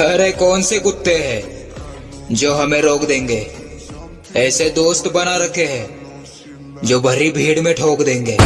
अरे कौन से कुत्ते हैं जो हमें रोक देंगे? ऐसे दोस्त बना रखे हैं जो भरी भीड़ में ठोक देंगे।